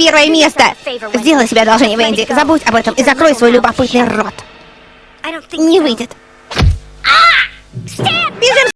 первое место. Сделай себе одолжение, Венди. Забудь об этом и закрой свой любопытный рот. Не выйдет.